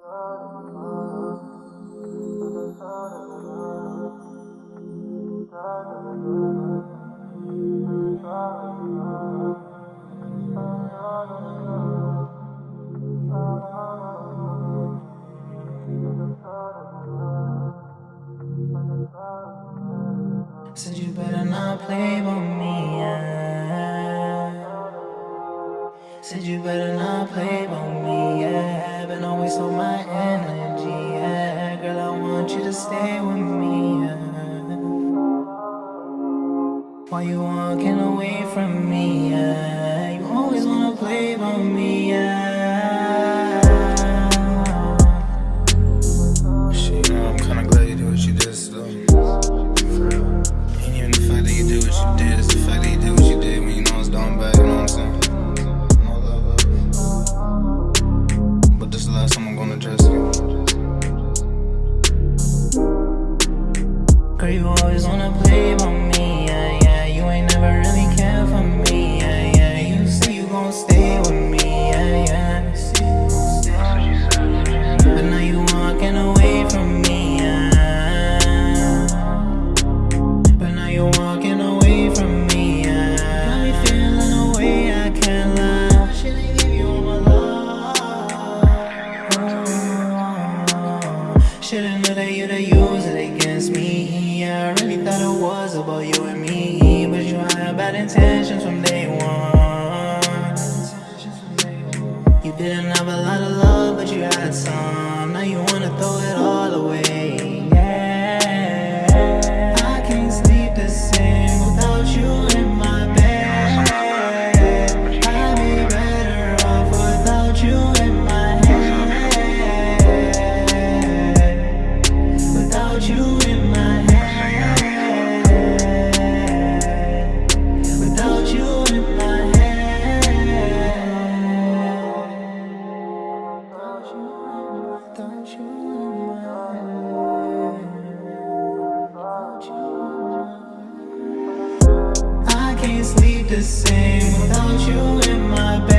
Said you better not play with me, yeah. Said you better not play Why you walking away from me, yeah. You always wanna play with me, yeah. Shit, you know, I'm kinda glad you did what you did, still. And even the fact that you did what you did is the fact that you did what you did when you know it's done bad, you know what I'm saying? But this is the last time I'm gonna address you. Girl, you always wanna play Should've knew that you'd use it against me. Yeah, I really thought it was about you and me. But you had bad intentions from day one. You didn't have a lot of love, but you had some. Now you wanna throw it all sleep the same without you in my bed.